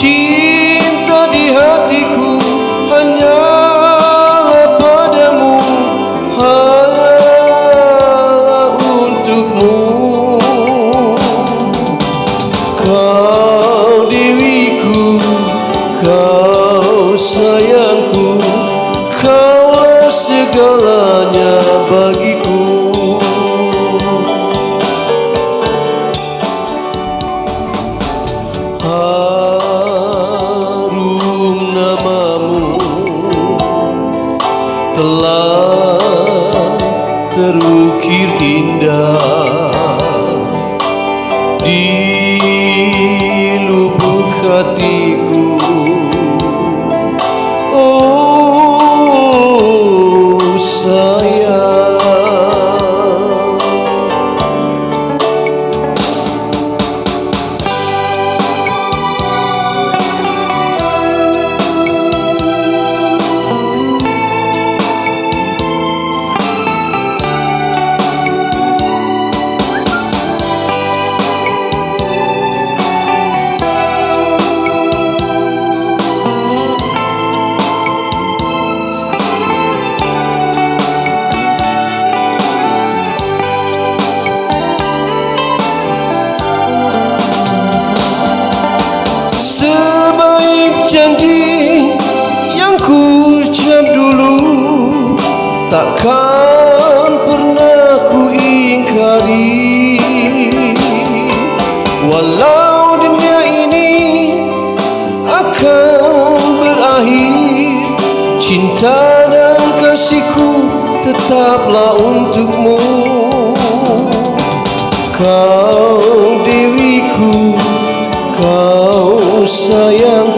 Cinta di hatiku hanya padamu Hanyalah untukmu. Kau diriku, kau sayangku kau segalanya bagiku. Sebaik janji yang ku ucap dulu Takkan pernah ku ingkari. Walau dunia ini akan berakhir Cinta dan kasihku tetaplah untukmu. Kau dewiku Kau sayangku Kau